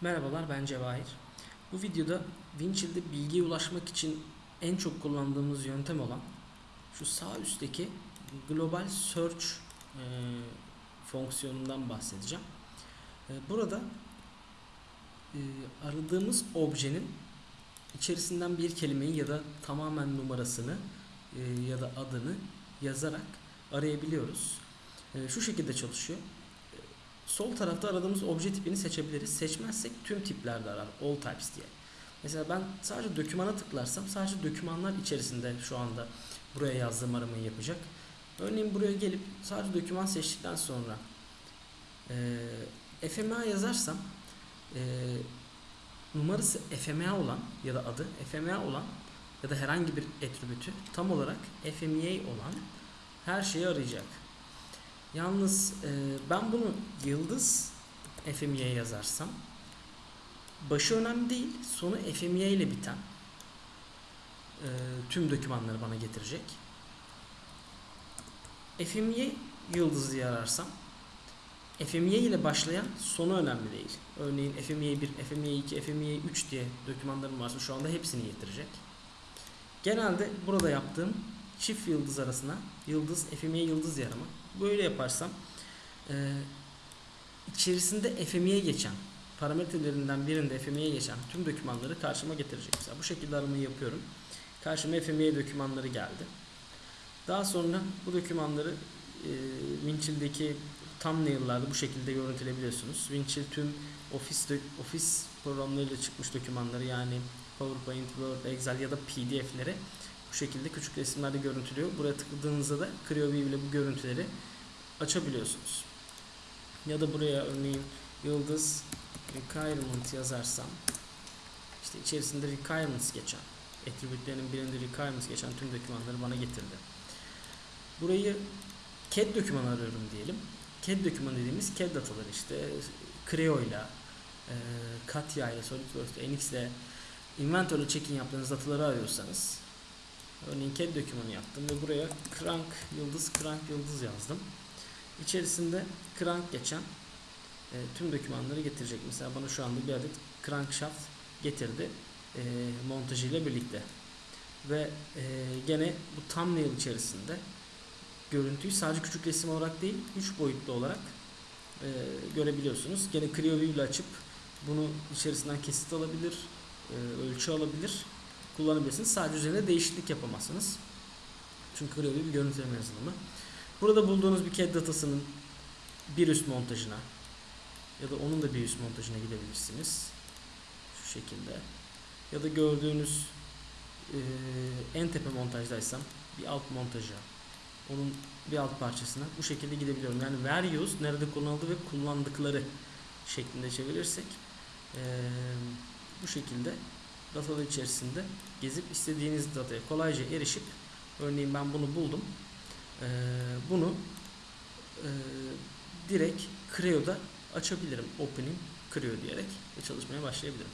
Merhabalar ben Cevahir. Bu videoda Winchill'de bilgiye ulaşmak için en çok kullandığımız yöntem olan şu sağ üstteki Global Search e, fonksiyonundan bahsedeceğim. E, burada e, aradığımız objenin içerisinden bir kelimeyi ya da tamamen numarasını e, ya da adını yazarak arayabiliyoruz. E, şu şekilde çalışıyor. Sol tarafta aradığımız obje tipini seçebiliriz. Seçmezsek tüm tiplerde arar. All types diye. Mesela ben sadece dokümana tıklarsam sadece dokümanlar içerisinde şu anda buraya yazdığım aramayı yapacak. Örneğin buraya gelip sadece doküman seçtikten sonra e, FMA yazarsam e, numarası FMA olan ya da adı FMA olan ya da herhangi bir attribütü tam olarak FMEA olan her şeyi arayacak. Yalnız e, ben bunu yıldız FME'ye yazarsam başı önemli değil. Sonu FME ile biten e, tüm dokümanları bana getirecek. FME yıldız diye FME ile başlayan sonu önemli değil. Örneğin FME 1, FME 2, FME 3 diye dokümanlarım varsa şu anda hepsini getirecek. Genelde burada yaptığım çift yıldız arasına yıldız, FME yıldız yarımı. Böyle yaparsam e, içerisinde FME'ye geçen parametrelerinden birinde FME'ye geçen tüm dokümanları karşıma getirecek. Mesela bu şekilde aramayı yapıyorum. Karşıma FME dokümanları geldi. Daha sonra bu dokümanları e, Winchill'deki thumbnail'larda bu şekilde görüntüleyebiliyorsunuz. Winchill tüm Office Office programlarıyla çıkmış dokümanları yani PowerPoint, Word, Excel ya da PDF'leri bu şekilde küçük resimlerde görüntülüyor. Buraya tıkladığınızda da CreoView ile bu görüntüleri açabiliyorsunuz. Ya da buraya örneğin yıldız requirement yazarsam işte içerisinde requirements geçen attribütlerinin birinde requirements geçen tüm dokümanları bana getirdi. Burayı CAD dokümanı arıyorum diyelim. CAD dokümanı dediğimiz CAD dataları işte Creo ile Katya ile SolidWorks ile NX ile Inventor'la check-in yaptığınız dataları arıyorsanız Örneğin CAD dokümanı yaptım ve buraya crank yıldız crank yıldız yazdım. İçerisinde crank geçen e, tüm dokümanları getirecek. Mesela bana şu anda bir adet crankshaft getirdi e, montajıyla birlikte. Ve e, gene bu thumbnail içerisinde görüntüyü sadece küçük resim olarak değil, 3 boyutlu olarak e, görebiliyorsunuz. Gene CreoView ile açıp bunu içerisinden kesit alabilir, e, ölçü alabilir kullanabilirsiniz. Sadece üzerine değişiklik yapamazsınız. Çünkü öyle bir görüntüleme yazılımı. Burada bulduğunuz bir CAD datasının bir üst montajına ya da onun da bir üst montajına gidebilirsiniz. Şu şekilde. Ya da gördüğünüz e, en tepe montajdaysam bir alt montaja onun bir alt parçasına bu şekilde gidebiliyorum. Yani where nerede kullanıldı ve kullandıkları şeklinde çevirirsek e, bu şekilde datalar içerisinde gezip istediğiniz dataya kolayca erişip örneğin ben bunu buldum. Bunu direkt Creo'da açabilirim. Opening Creo diyerek ve çalışmaya başlayabilirim.